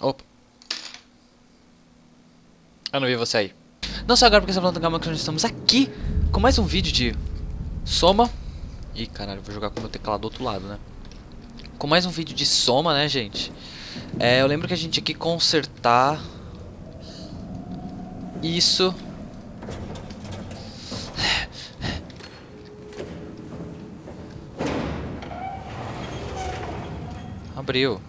Opa. Eu não vi você aí. Não só agora porque você tá falando do Gama que nós estamos aqui com mais um vídeo de Soma. Ih, caralho, vou jogar com o meu teclado do outro lado, né? Com mais um vídeo de Soma, né, gente? É, eu lembro que a gente tinha que consertar isso. Abriu.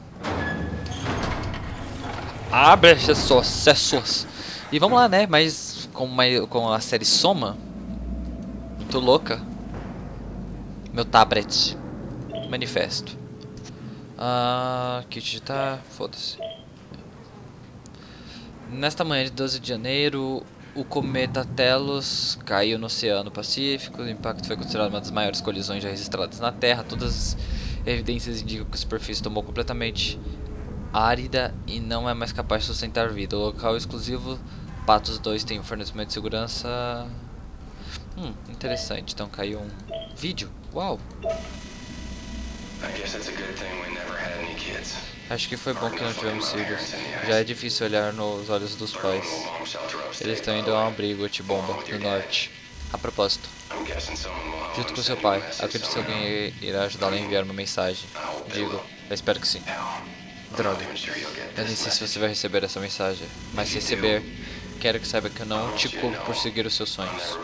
Abre acessos, acessos. E vamos lá, né? Mas com, uma, com a série Soma. Muito louca. Meu tablet. Manifesto. Ah, kit digitar. Foda-se. Nesta manhã de 12 de janeiro, o cometa Telos caiu no Oceano Pacífico. O impacto foi considerado uma das maiores colisões já registradas na Terra. Todas as evidências indicam que a superfície tomou completamente árida e não é mais capaz de sustentar vida. O local exclusivo Patos 2 tem um fornecimento de segurança. Hum, interessante. Então caiu um vídeo. Uau! Acho que foi bom que não tivemos filhos. Já é difícil olhar nos olhos dos pais. Eles estão indo a um abrigo anti-bomba no norte. A propósito, junto com seu pai, acredito que alguém irá ajudá-lo a enviar uma mensagem. Digo, eu espero que sim. Droga. Eu nem sei se você vai receber essa mensagem, mas se receber, quero que saiba que eu não te culpo por seguir os seus sonhos.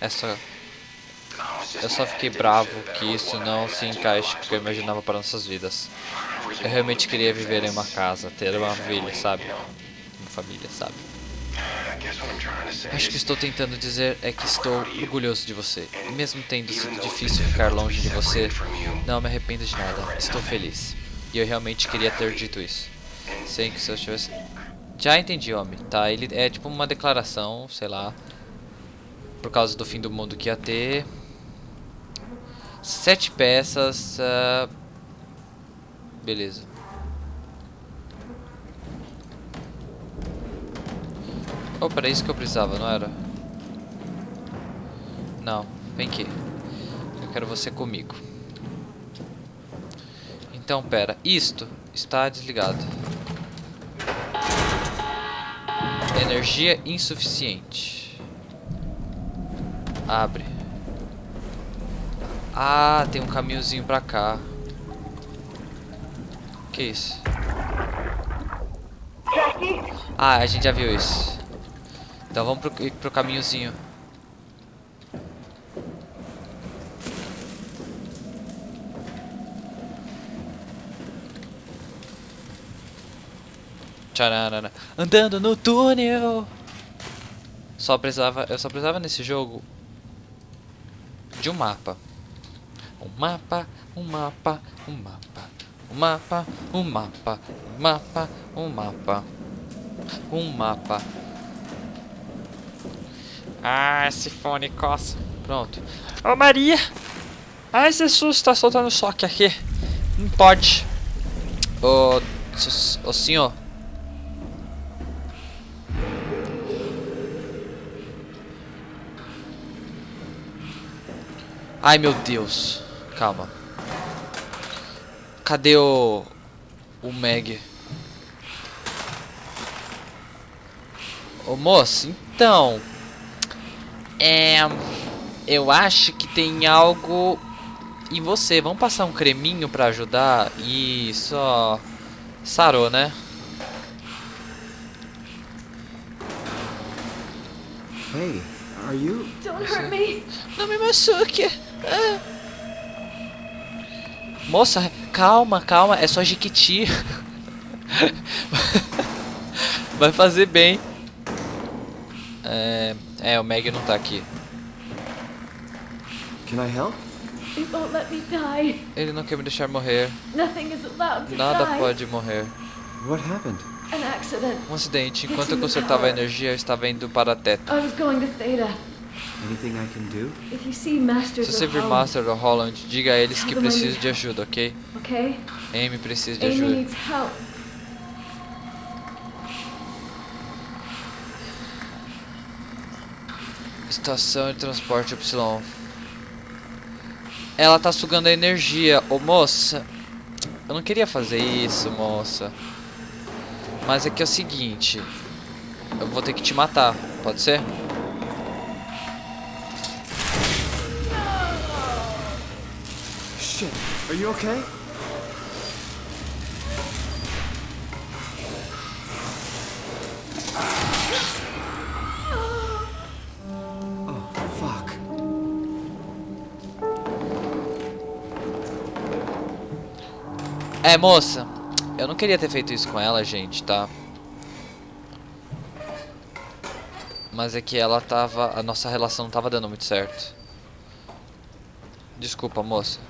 É só... Eu só fiquei bravo que isso não se encaixe com o que eu imaginava para nossas vidas. Eu realmente queria viver em uma casa, ter uma família, sabe? Uma família, sabe? Acho que estou tentando dizer é que estou orgulhoso de você. E mesmo tendo sido difícil ficar longe de você, não me arrependo de nada. Estou feliz. E eu realmente queria ter dito isso. Sei que se eu tivesse... Já entendi, homem. Tá, ele é tipo uma declaração, sei lá. Por causa do fim do mundo que ia ter. Sete peças. Uh... Beleza. Oh, era isso que eu precisava, não era? Não, vem aqui. Eu quero você comigo. Então, pera. Isto está desligado. Energia insuficiente. Abre. Ah, tem um caminhozinho pra cá. Que isso? Ah, a gente já viu isso. Então vamos pro, pro caminhozinho. Tchararara. Andando no túnel. Só precisava, eu só precisava nesse jogo de um mapa. Um mapa, um mapa, um mapa, um mapa, um mapa, um mapa, um mapa, um mapa. Ah, esse fone coça. Pronto. Ô Maria! Ah, esse susto tá soltando choque aqui. Não pode. Ô, ô senhor. Ai meu Deus. Calma. Cadê o... O Meg? Ô moço, então... É... Eu acho que tem algo em você. Vamos passar um creminho pra ajudar? Isso, ó. Sarou, né? Hey, are you? Don't hurt me. Não me machuque. Ah. Moça, calma, calma. É só Jiquiti. Vai fazer bem. É, é, o Meg não tá aqui. Can I help? It won't let me die. Ele não quer me deixar morrer. Nothing is allowed to Nada die. pode morrer. What happened? An accident. Um acidente. Enquanto eu consertava a energia, eu estava indo para a Teta. I was going to Theta. Anything I can do? If you see Masters Se você vir Master do Holland, diga a eles que preciso de ajuda, ok? okay? Amy precisa de Amy ajuda. needs help. Estação de transporte Y. Ela tá sugando a energia. Ô moça. Eu não queria fazer isso, moça. Mas é que é o seguinte. Eu vou ter que te matar, pode ser? Shit. Are you okay? É, moça. Eu não queria ter feito isso com ela, gente, tá? Mas é que ela tava... A nossa relação não tava dando muito certo. Desculpa, moça.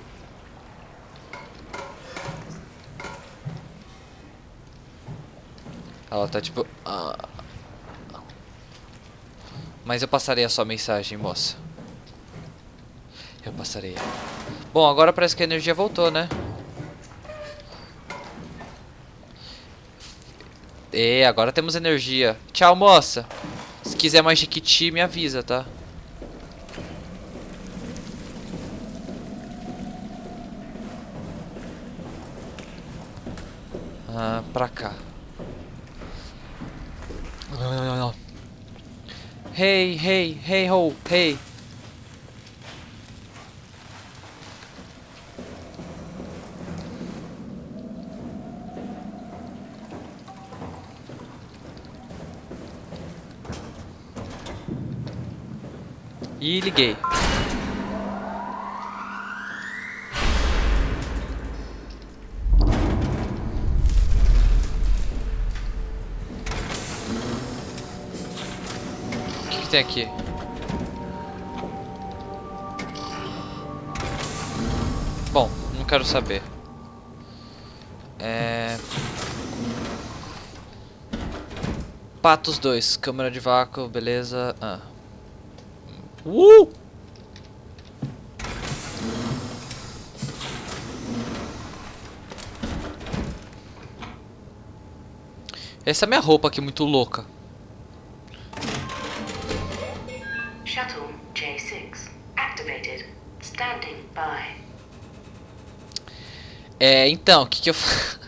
Ela tá tipo... ah. Mas eu passarei a sua mensagem, moça. Eu passarei. Bom, agora parece que a energia voltou, né? E agora temos energia. Tchau, moça. Se quiser mais Jequiti, me avisa, tá? Ah, pra cá. Hey, hey, hey ho, hey. E liguei. O que, que tem aqui? Bom, não quero saber. É... Patos 2, câmera de vácuo, beleza. Ah. Uh! Essa é minha roupa aqui, muito louca. Shuttle J6 activated. Standing by. É, então, o que que eu...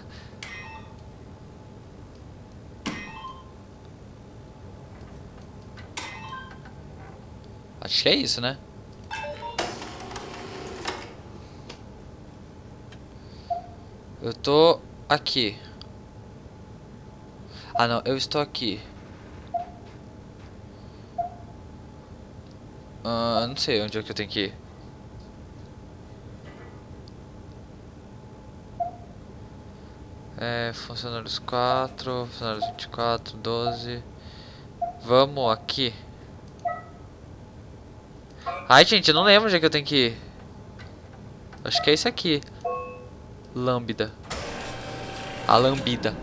Acho que é isso, né? Eu tô aqui. Ah, não, eu estou aqui. Ah, não sei onde é que eu tenho que ir. É, funcionários 4, funcionários 24, 12. Vamos aqui. Ai, gente, eu não lembro onde é que eu tenho que ir. Acho que é esse aqui. Lambda. A lambida.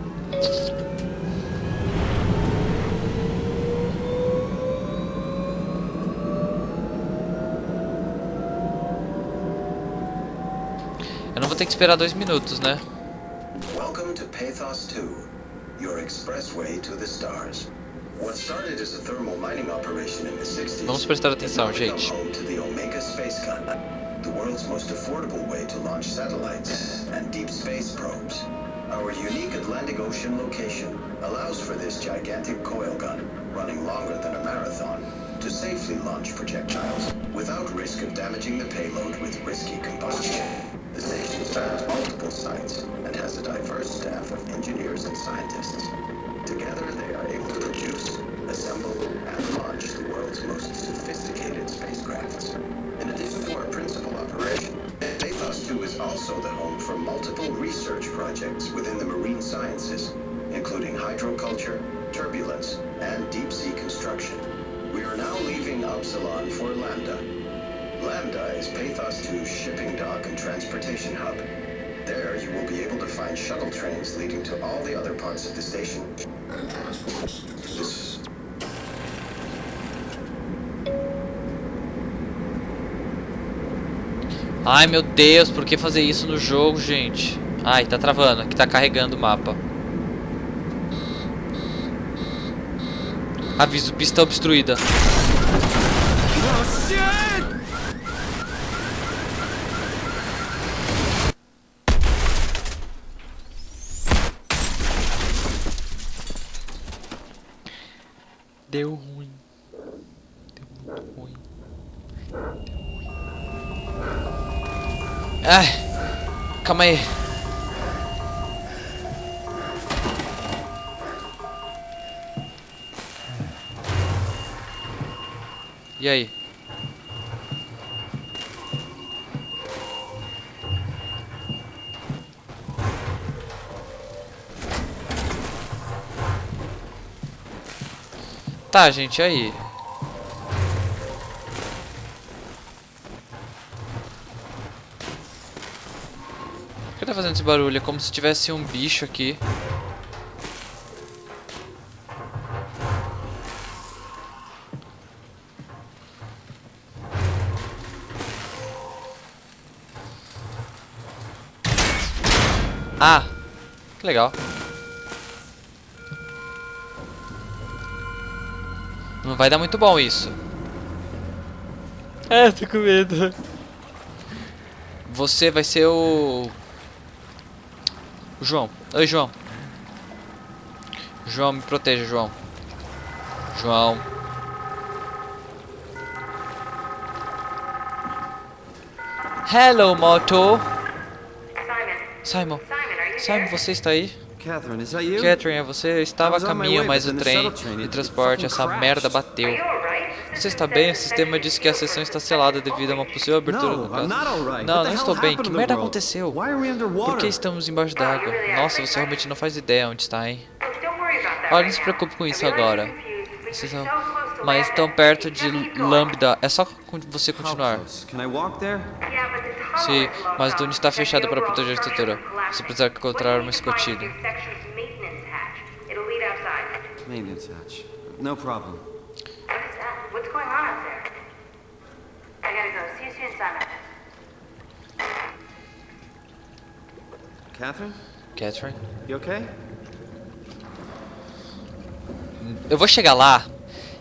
Eu não vou ter que esperar dois minutos, né? Welcome to Pathos 2, your expressway to the stars. What started as a thermal mining operation in the 60s Vamos prestar atenção, gente. to the Omega Space Gun, the world's most affordable way to launch satellites and deep space probes. Our unique Atlantic Ocean location allows for this gigantic coil gun, running longer than a marathon, to safely launch projectiles without risk of damaging the payload with risky combustion. The station spans multiple sites and has a diverse staff of engineers and scientists. Together, they are able to produce, assemble, and launch the world's most sophisticated spacecrafts. In addition to our principal operation, Pathos 2 is also the home for multiple research projects within the marine sciences, including hydroculture, turbulence, and deep sea construction. We are now leaving Upsilon for Lambda. Lambda is Pathos 2's shipping dock and transportation hub. There, you will be able to find shuttle trains leading to all the other parts of the station. This Ai, meu Deus, por que fazer isso no jogo, gente? Ai, tá travando, aqui tá carregando o mapa. Aviso, pista obstruída. Deu Ai, calma aí. E aí? Tá, gente, aí? Fazendo esse barulho? É como se tivesse um bicho aqui. Ah, que legal. Não vai dar muito bom isso. É, tô com medo. Você vai ser o... João. Oi, João. João, me proteja, João. João. Hello, Moto. Simon. Simon. Simon, você está aí? Catherine, é você? Eu estava a caminho, mas o trem de transporte, essa merda bateu. Você está bem? O sistema diz que a sessão está selada devido a uma possível abertura do No, caso. Não, não estou bem. Que merda aconteceu? Por que estamos embaixo d'água? Nossa, você realmente não faz ideia onde está, hein? Olha, não se preocupe com isso agora. são... Mas tão perto de. Lambda. É só você continuar. Sim, mas o túnel está fechado para proteger a estrutura. Você precisa encontrar uma escotilha. Maintenance hatch. No problem. What is that? What's going on up there? I gotta Simon. Catherine, Catherine? you okay? Eu vou chegar lá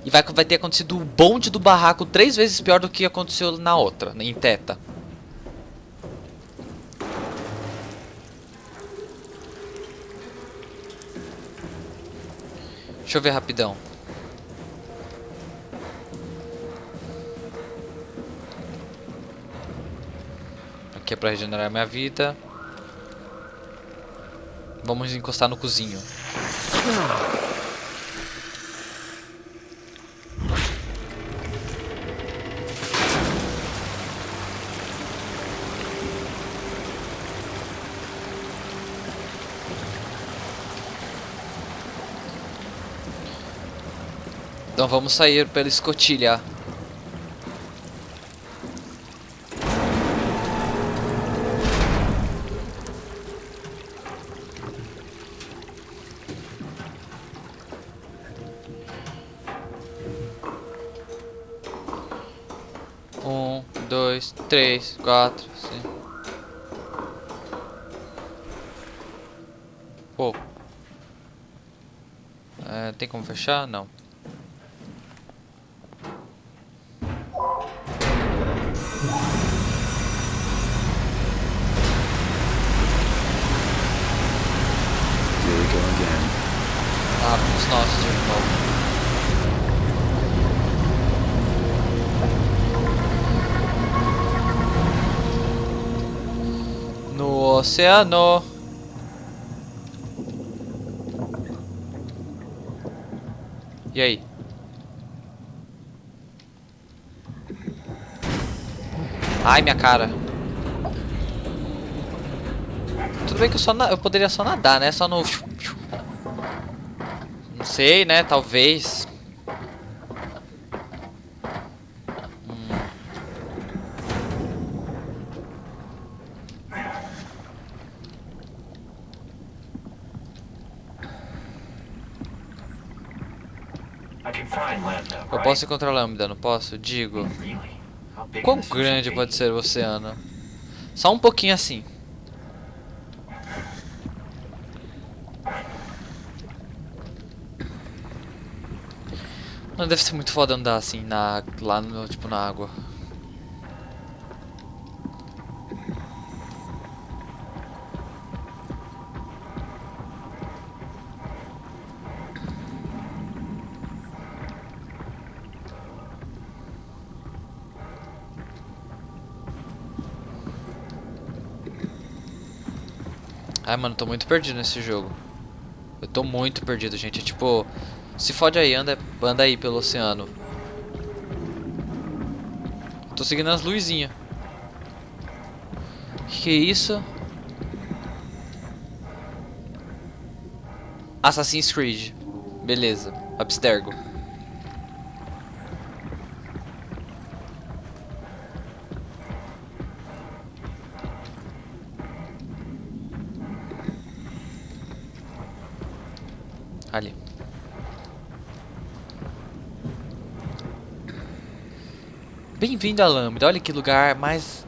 e vai, vai ter acontecido o bonde do barraco três vezes pior do que aconteceu na outra, em Teta. Deixa eu ver rapidão. Aqui é pra regenerar minha vida. Vamos encostar no cozinho. Então vamos sair pela escotilha. Três, quatro, cinco. Pô. É, tem como fechar? Não. Here we go again. Ah, os nossos de novo. No oceano. E aí? Ai, minha cara. Tudo bem que eu só eu poderia só nadar, né? Só no não sei, né? Talvez. Hum. I can find Posso encontrar lambda, não posso? Digo. Quão grande pode ser o oceano? Só um pouquinho assim. Não deve ser muito foda andar assim na lá no tipo na água. Ai, mano, tô muito perdido nesse jogo. Eu tô muito perdido, gente. É tipo, se fode aí, anda, anda aí pelo oceano. Tô seguindo as luzinhas. Que isso? Assassin's Creed. Beleza. Abstergo. Bem-vindo a Lambda. Olha que lugar mais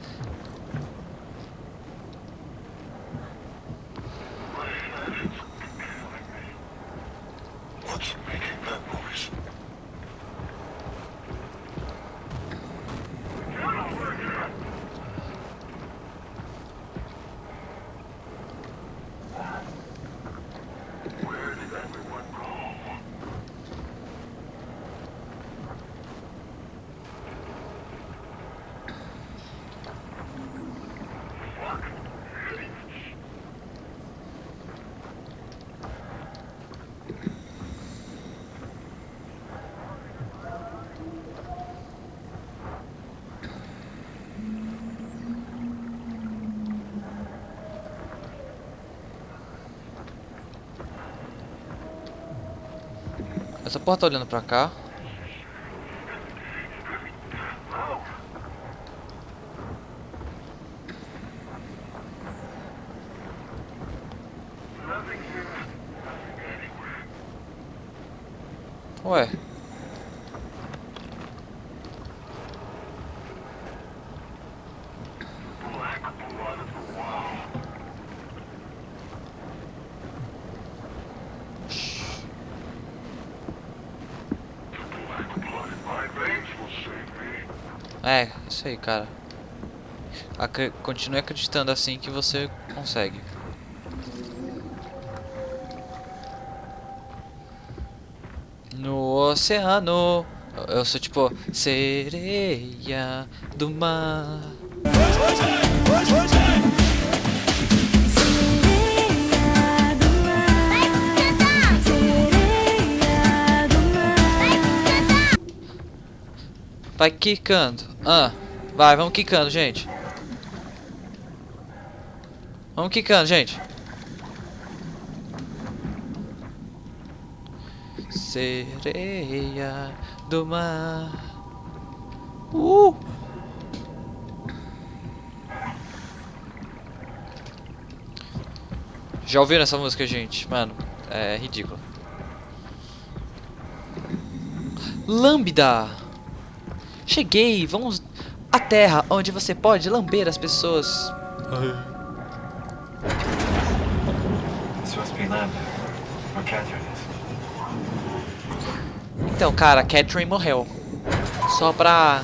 porra tá olhando pra cá. Ué. Isso aí, cara. Acre continue acreditando assim que você consegue. No oceano, eu sou tipo sereia do mar. Vai quicando. Ah, vai, vamos quicando, gente. Vamos quicando, gente. Sereia do mar. Uh! Já ouviram essa música, gente? Mano, é ridículo. Lambda! Cheguei, vamos à terra onde você pode lamber as pessoas. Então, cara, Catherine morreu. Só pra.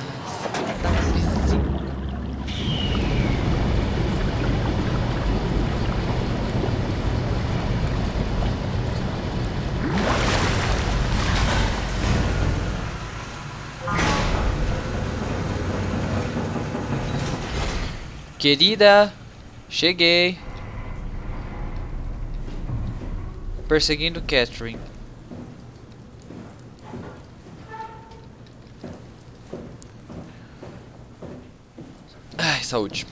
Querida, cheguei. Perseguindo Catherine. Ai, saúde.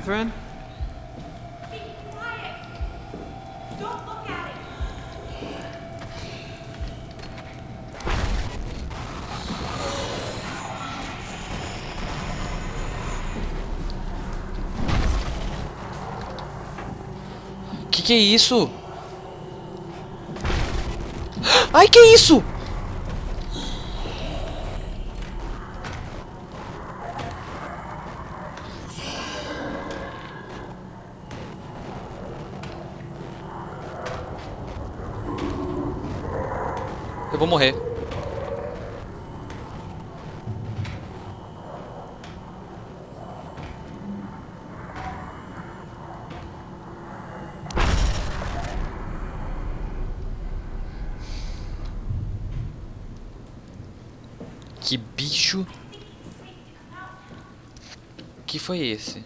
Catherine? Que que é isso? Ai, que isso? vou morrer. Que bicho. Que foi esse?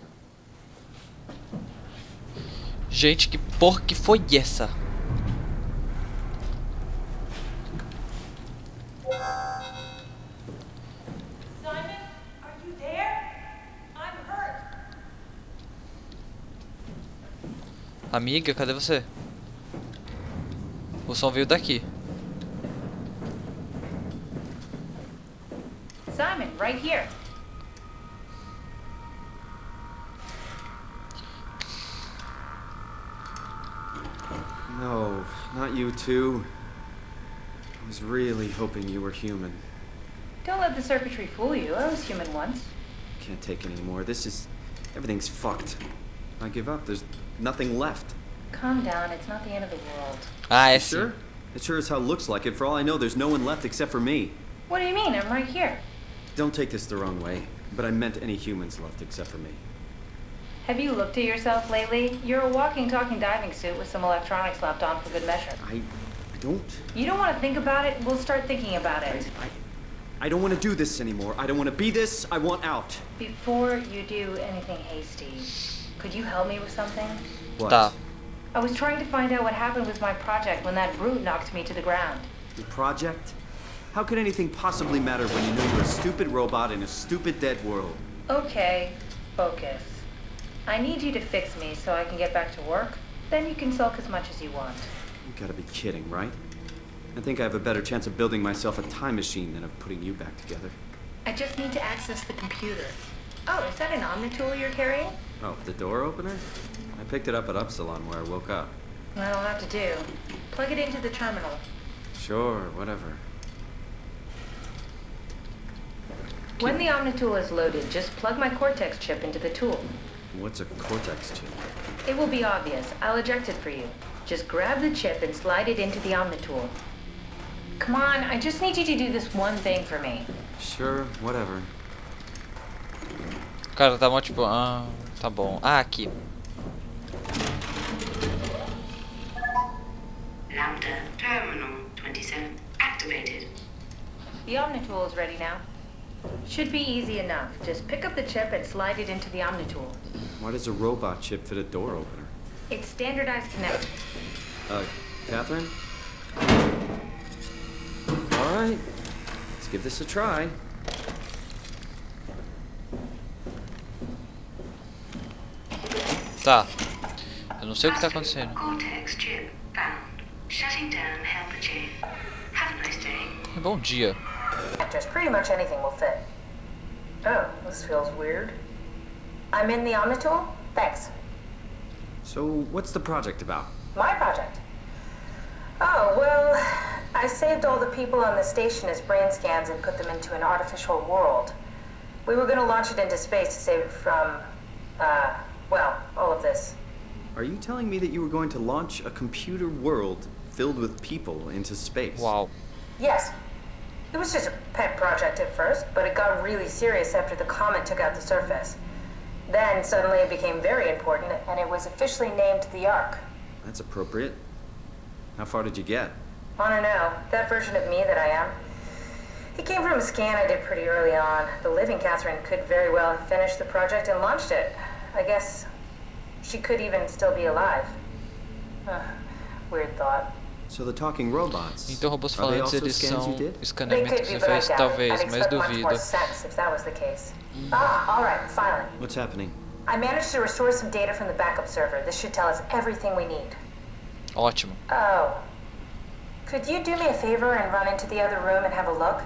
Gente, que porra que foi essa? Amiga, cadê você? O som veio daqui. Simon, right here. No, not you too. I was really hoping you were human. Don't let the circuitry fool you. I was human once. Can't take any more. This is. Everything's fucked. I give up. There's nothing left. Calm down. It's not the end of the world. Ah, I é sim. Sure? It sure as hell looks like it. For all I know, there's no one left except for me. What do you mean? I'm right here. Don't take this the wrong way, but I meant any humans left except for me. Have you looked at yourself lately? You're a walking, talking diving suit with some electronics slapped on for good measure. I. I don't. You don't want to think about it? We'll start thinking about it. I, I don't want to do this anymore. I don't want to be this. I want out. Before you do anything hasty, could you help me with something? What? Tá. I was trying to find out what happened with my project when that brute knocked me to the ground. Your project? How could anything possibly matter when you know you're a stupid robot in a stupid dead world? Okay, focus. I need you to fix me so I can get back to work. Then you can sulk as much as you want. You gotta be kidding, right? I think I have a better chance of building myself a time machine than of putting you back together. I just need to access the computer. Oh, is that an Omnitool you're carrying? Oh, the door opener? I picked it up at Upsilon where I woke up. That'll have to do. Plug it into the terminal. Sure, whatever. When the Omnitool is loaded, just plug my Cortex chip into the tool. What's a Cortex chip? It will be obvious. I'll eject it for you. Just grab the chip and slide it into the Omnitool. Come on, I just need you to do this one thing for me. Sure, whatever. Cara, tá mó tipo. Ah, tá bom. Ah, aqui. Lambda Terminal 27 activated. The Omnitool is ready now. Should be easy enough. Just pick up the chip and slide it into the Omnitool. Why does a robot chip fit a door opener? It's standardized connect. Uh, Catherine? Alright, let's give this a try. Tá. Eu não sei o que tá acontecendo. Cortex chip found. Shutting down helper chain. Have a nice day. Bom dia. Just pretty much anything will fit. Oh, this feels weird. I'm in the Omnitool? Thanks. So, what's the project about? My project. Oh, well, I saved all the people on the station as brain scans and put them into an artificial world. We were gonna launch it into space to save it from, uh, well, all of this. Are you telling me that you were going to launch a computer world filled with people into space? Wow. Yes. It was just a pet project at first, but it got really serious after the comet took out the surface. Then suddenly it became very important, and it was officially named the Ark. That's appropriate. How far did you get? I don't know. That version of me that I am. It came from a scan I did pretty early on. The living Catherine could very well have finished the project and launched it. I guess she could even still be alive. Huh. Weird thought. So the talking robots. Então robôs are they falantes also eles são? They escaneamento could que be, você but I fez? doubt it. Talvez, I'd mas more duvido. sense if that was the case. Ah, all right, finally. What's happening? I managed to restore some data from the backup server. This should tell us everything we need. Ótimo. Oh. Could you do me a favor and run into the other room and have a look?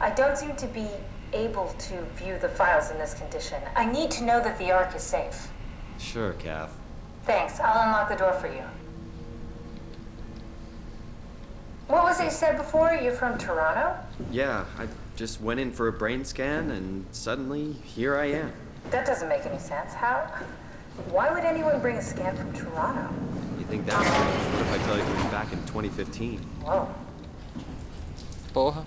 I don't seem to be able to view the files in this condition. I need to know that the Ark is safe. Sure, Kath. Thanks. I'll unlock the door for you. What was it said before? You're from Toronto? Yeah, I just went in for a brain scan and suddenly here I am. That doesn't make any sense. How? Why would anyone bring a scan from Toronto? You think that's strange? What if I tell you it was back in 2015? Whoa. Porra.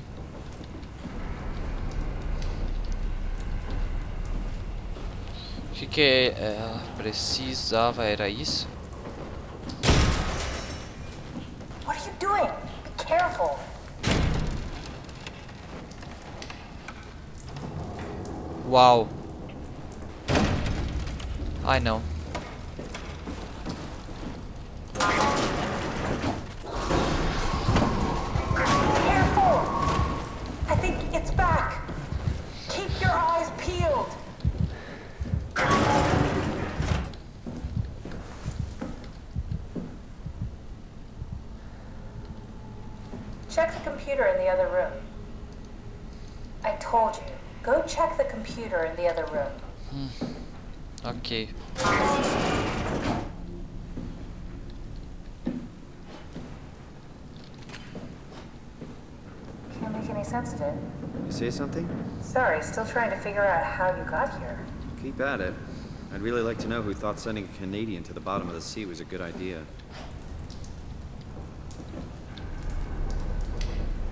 que ela precisava era isso? What are you doing? Be careful. Uau. Ai não. Check the computer in the other room. Hmm. Ok. Can't make any sense of it. You say something? Sorry, still trying to figure out how you got here. Keep at it. I'd really like to know who thought sending a Canadian to the bottom of the sea was a good idea.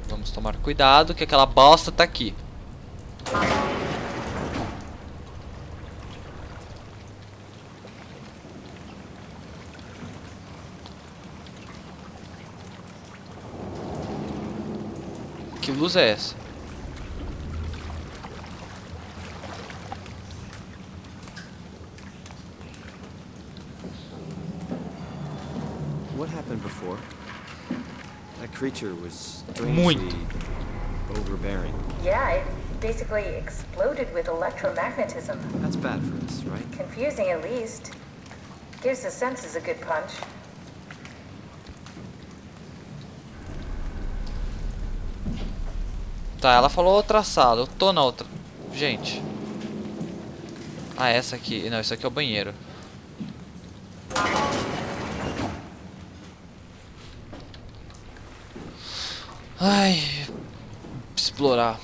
Vamos tomar cuidado que aquela bosta tá aqui. Que luz é essa? What happened before? That creature was strangely overbearing. Yeah, it basically exploded with electromagnetism. That's bad for us, right? Confusing at least. Gives the senses a good punch. Tá, ela falou outra sala. Eu tô na outra. Gente. Ah, essa aqui. Não, isso aqui é o banheiro. Ai. Explorar.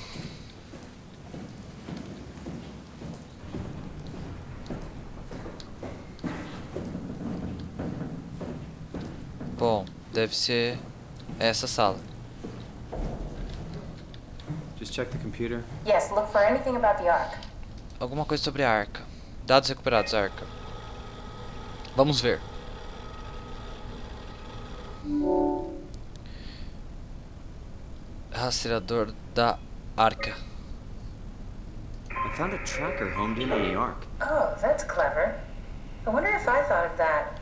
Bom, deve ser essa sala. Just check the computer. Yes, look for anything about the Ark. Alguma coisa sobre a arca. Dados recuperados, arca. Vamos ver. Rastreador da arca. I found a tracker homed in on the Ark. Oh, that's clever. I wonder if I thought of that.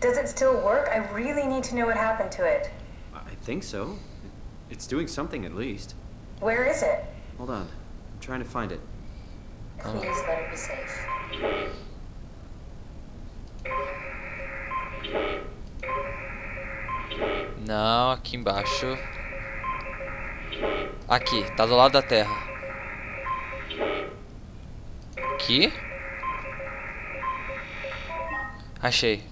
Does it still work? I really need to know what happened to it. I think so. It's doing something at least. Where is it? Hold on. I'm trying to find it. Please let it be safe. Não, aqui embaixo. Aqui, tá do lado da terra. Aqui. Achei.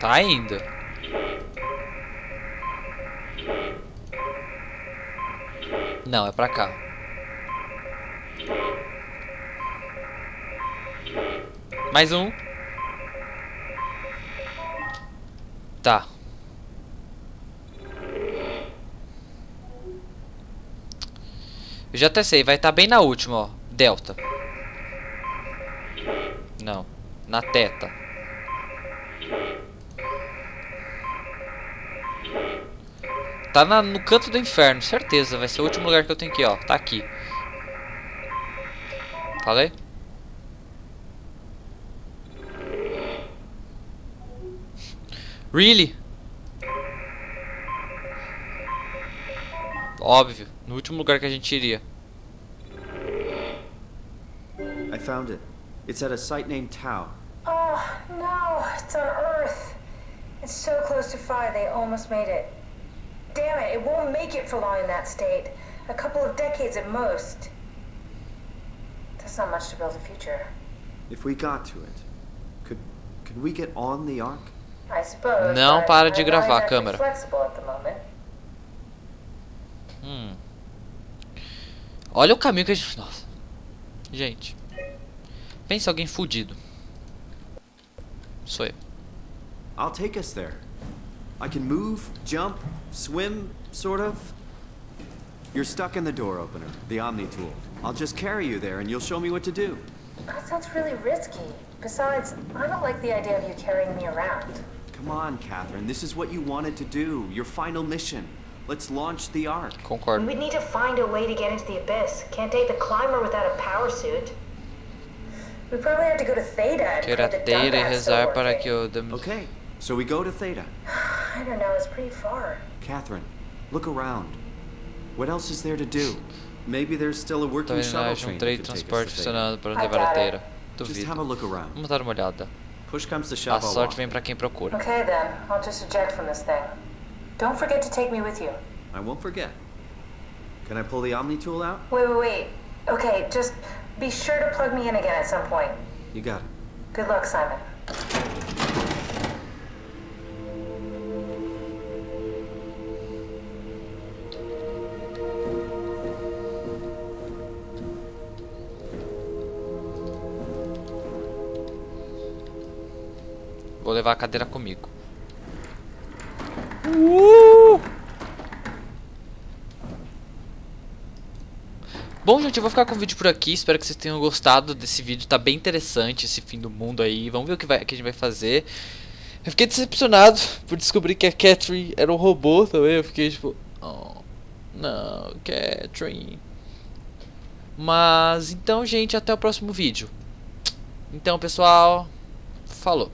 Tá indo. Não, é pra cá. Mais um. Tá. Eu já até sei, vai estar bem na última, ó. Delta. Não. Na teta. Tá na- no canto do inferno, certeza. Vai ser o último lugar que eu tenho que ir, ó. Tá aqui. Falei? Really? Óbvio. No último lugar que a gente iria. I found it. It's at a site named Tau. Oh, no, it's on Earth. It's so close to Phi, they almost made it. Damn it, it won't make it for long in that state. A couple of decades at most. That's not much to build a future. If we got to it, could could we get on the Ark? I suppose. Não para de gravar, exactly câmera. Hum. Olha o caminho que a gente. Nossa. Gente. Pensa alguém fudido. Sou eu. I'll take us there. I can move, jump, swim, sort of. You're stuck in the door opener, the Omni tool. I'll just carry you there and you'll show me what to do. That sounds really risky. Besides, I don't like the idea of you carrying me around. Come on, Catherine. This is what you wanted to do. Your final mission. Let's launch the Ark. Concordo. We'd need to find a way to get into the abyss. Can't take the climber without a power suit. We probably have to go to Theta and Ter the teira e dump rezar para que o Dem- Okay, so we go to Theta. I don't know, it's pretty far. Catherine, look around. What else is there to do? Maybe there's still a working shuttle haja um train trem de could take us transporte funcionando para I levar a doubt it. Just have a Duvido. look around. Vamos dar uma olhada. Push comes to A shove, I'll sorte vem pra quem procura. Okay then, I'll just eject from this thing. Don't forget to take me with you. I won't forget. Can I pull the Omni tool out? Wait, wait, wait. Okay, just be sure to plug me in again at some point. You got it. Good luck, Simon. Levar a cadeira comigo. Uh! Bom, gente, eu vou ficar com o vídeo por aqui. Espero que vocês tenham gostado desse vídeo. Tá bem interessante esse fim do mundo aí. Vamos ver o que, vai, que a gente vai fazer. Eu fiquei decepcionado por descobrir que a Catherine era um robô também. Eu fiquei tipo... Oh, não, Catherine. Mas, então, gente, até o próximo vídeo. Então, pessoal, falou.